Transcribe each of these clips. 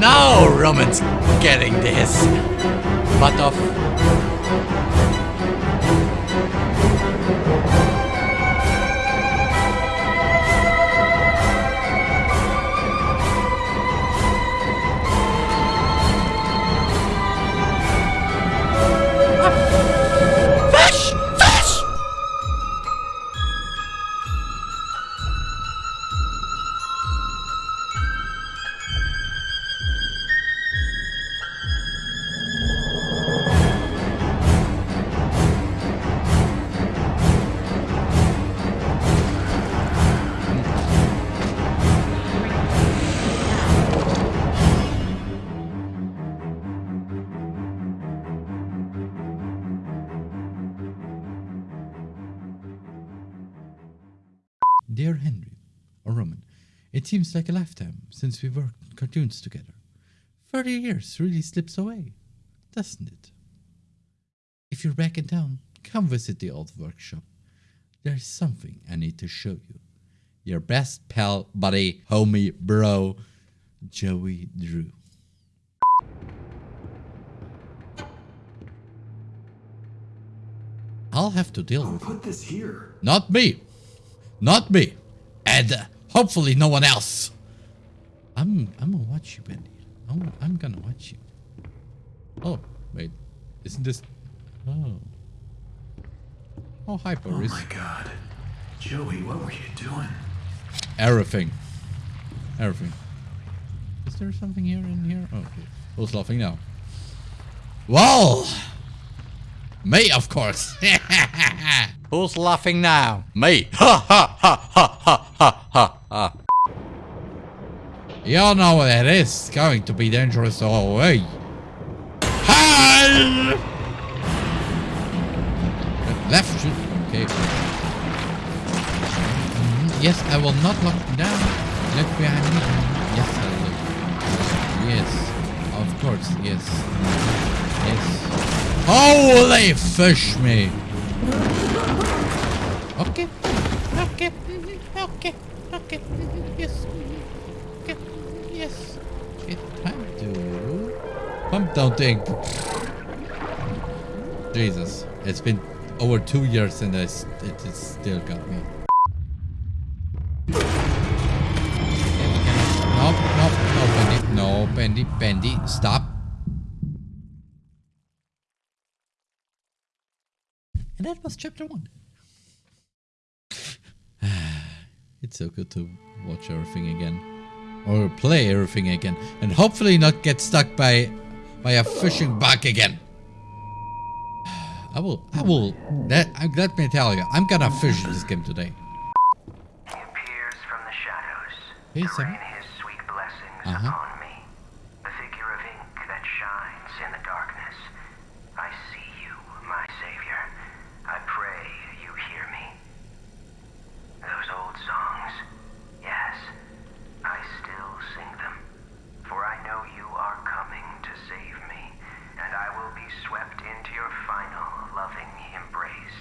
Now Roman's getting this. But off. It seems like a lifetime since we worked on cartoons together. Thirty years really slips away, doesn't it? If you're back in town, come visit the old workshop. There's something I need to show you. Your best pal, buddy, homie, bro, Joey Drew. I'll have to deal with you. Put this here. Not me. Not me. And uh, hopefully no one else. I'm I'm gonna watch you, Bendy. I'm, I'm gonna watch you. Oh, wait. Isn't this... Oh. Oh, hi, Oh my god. Joey, what were you doing? Everything. Everything. Is there something here in here? Oh, okay. Who's laughing now? Well! Me, of course. Who's laughing now? Me. Ha ha ha ha ha ha ha ha. You know what that is It's going to be dangerous all the way. Hi! Left shoot. Okay. Yes, I will not lock down. Look behind me. Yes, I will. Yes. Of course, yes. Yes. Holy fish me! Okay. Okay. Okay. Okay. Yes. Okay. Yes. It's time to pump down thing. Jesus. It's been over two years and I s- it still got me. Nope, nope, no, Bendy. No, Bendy, Bendy, stop. And that was chapter one. it's so good to watch everything again. Or play everything again. And hopefully not get stuck by by a fishing bug again. I will I will that I let me tell you, I'm gonna fish this game today. He appears from the shadows Hey, to rain his sweet blessings Uh-huh. upon me. The figure of ink that shines in the darkness. I see you, my savior. I pray you hear me. Those old songs, yes, I still sing them. For I know you are coming to save me, and I will be swept into your final loving embrace.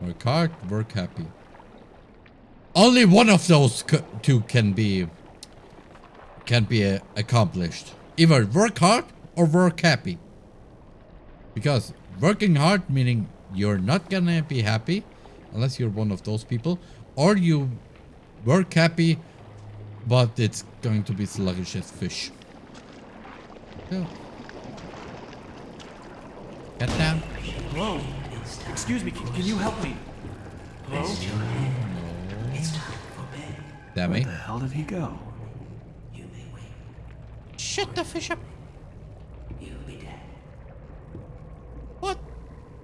Work hard, work happy. Only one of those two can be can be uh, accomplished. Either work hard or work happy. Because working hard meaning you're not gonna be happy unless you're one of those people, or you work happy, but it's going to be sluggish as fish. So, get down. Hello? Excuse me, can, can you help me? Hello? Damn Where me. the hell did he go? You may wait. Shut the fish up. You'll be dead. What?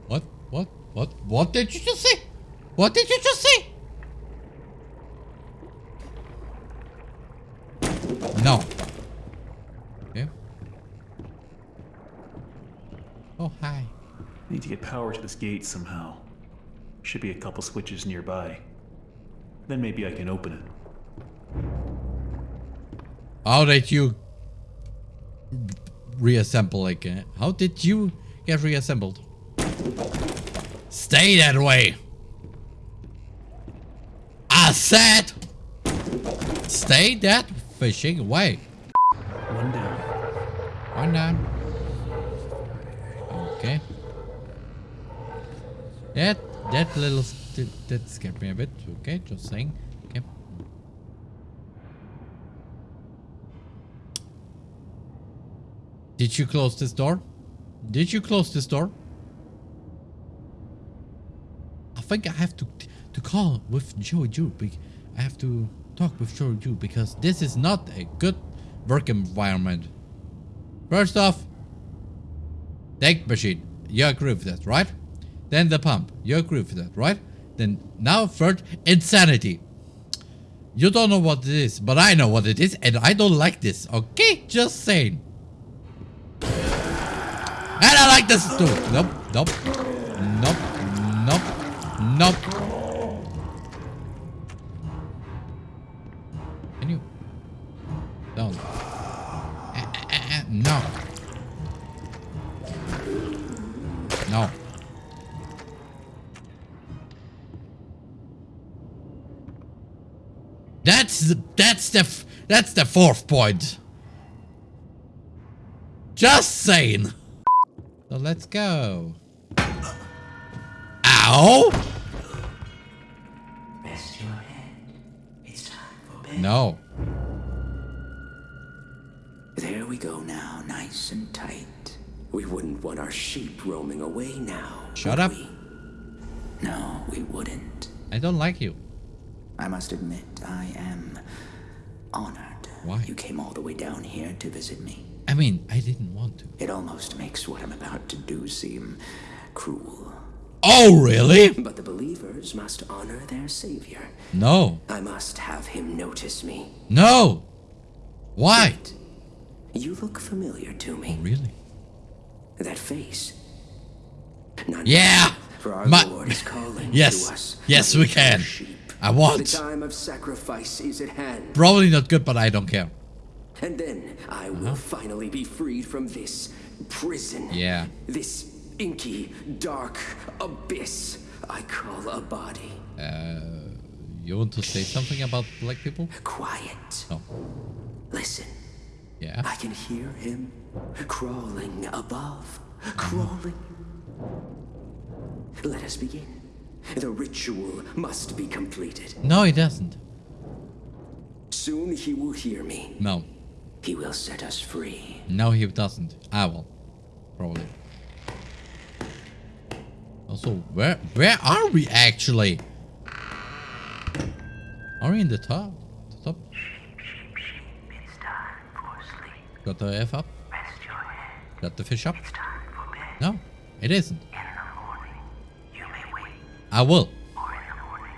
What? What? What? What did you just say? What did you just say? To get power to this gate somehow. Should be a couple switches nearby. Then maybe I can open it. How did you reassemble again? How did you get reassembled? Stay that way. I said, stay that fishing way. One down. One down. Okay. That that little that scared me a bit. Okay, just saying. Okay. Did you close this door? Did you close this door? I think I have to to call with Joey Ju. I have to talk with Joey Ju because this is not a good work environment. First off, tank machine. You agree with that, right? Then the pump. You agree with that, right? Then now third, insanity. You don't know what it is, but I know what it is, and I don't like this. Okay, just saying. And I like this too. Nope, nope, nope, nope, nope. That's the, that's the that's the fourth point. Just saying. So let's go. Ow! Rest your head. It's time for bed. No. There we go now, nice and tight. We wouldn't want our sheep roaming away now. Shut would up. we? No, we wouldn't. I don't like you. I must admit, I am honored. Why? You came all the way down here to visit me. I mean, I didn't want to. It almost makes what I'm about to do seem cruel. Oh, really? But the believers must honor their savior. No. I must have him notice me. No. Why? You look familiar to me. Oh, really? That face. None Yeah. For our My- Lord is calling Yes. to us. Yes, we can. sheep. I The want. time of sacrifice is at hand. Probably not good, but I don't care. And then I will finally be freed from this prison. Yeah. This inky, dark abyss I call a body. Uh, You want to say something about black people? Quiet. No. Listen. Yeah. I can hear him crawling above. Crawling. Let us begin. The ritual must be completed. No, he doesn't. Soon he will hear me. No. He will set us free. No, he doesn't. I will. Probably. Also, where where are we actually? Are we in the top? The top? It's time for sleep. Got the F up? Rest your head. Got the fish up? It's time for bed. No, it isn't. I will. or in the morning,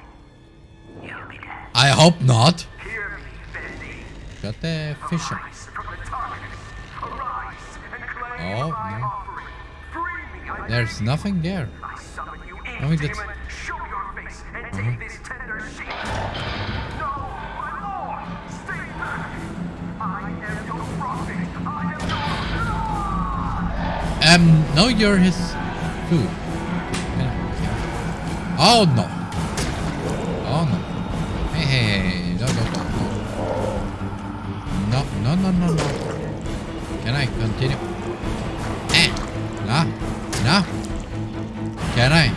you'll be dead. I hope not. Hear me, Bendy. Got the fish up. Rise from the darkness. Arise and claim Oh, no. offering. Free me, I There's nothing there. I summon you mean, that's- demon. Show your face and take this tender sheep. No, my lord, stay back. I am your prophet. I am your Um, no, you're his food. Oh no. Oh no. Hey, hey, hey, no, no, no, no. No, no, no, no, no. Can I continue? Eh. No. No. Can I?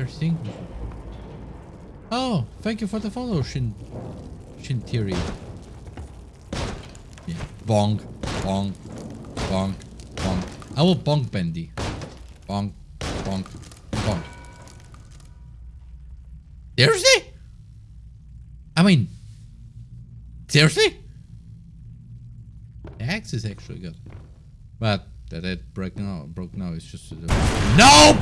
Oh. Oh, thank you for the follow, Shin Shintiri. Yeah. Bonk, bonk, bonk, bonk. I will bonk Bendy. Bonk, bonk, bonk. Seriously? I mean, seriously? The axe is actually good. But that it broke now, broke now is just... Nope!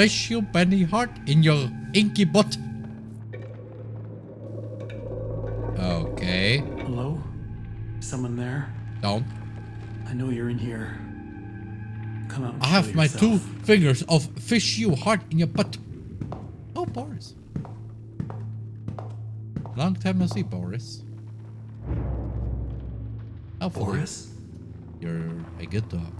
Fish you Benny Hart in your inky butt. Okay. Hello? Someone there? Down. I know you're in here. Come out and I have my two fingers of fish you heart in your butt. Oh, Boris. Long time no see, Boris. Hopefully, Boris? you're a good dog.